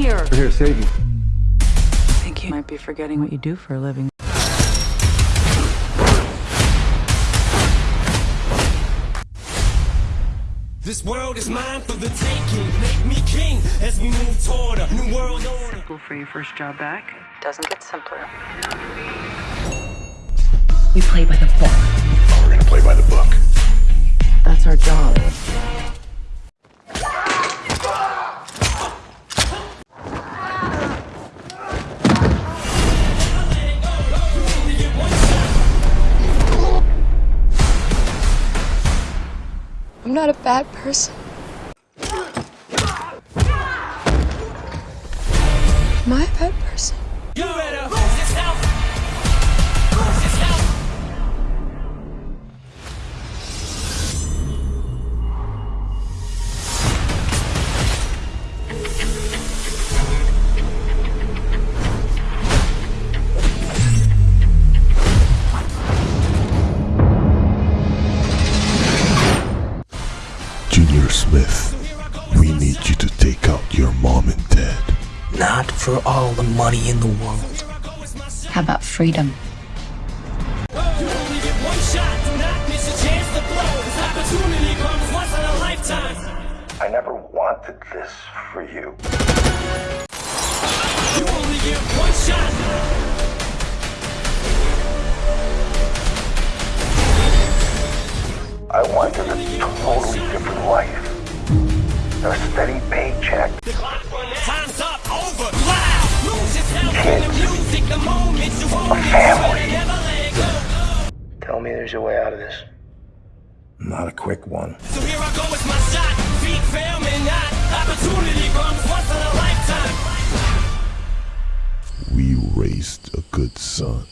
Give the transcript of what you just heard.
you here? We're here to save you. I think you might be forgetting what you do for a living. This world is mine for the taking. Make me king as we move toward a new world order. Cool for your first job back. Doesn't get simpler. We play by the book. We're gonna play by the book. That's our job. I'm not a bad person. Am I a bad person? Junior Smith, we need you to take out your mom and dad. Not for all the money in the world. How about freedom? You only get one shot. Do not miss a chance to blow. This opportunity comes once in a lifetime. I never wanted this for you. You only get one shot. A steady paycheck. Time's up. Over. Loud. Lose yourself in the music. The moment you own it. family. Never let go. Tell me there's a way out of this. Not a quick one. So here I go with my shot. Feet fail me not. Opportunity comes once in a lifetime. We raised a good son.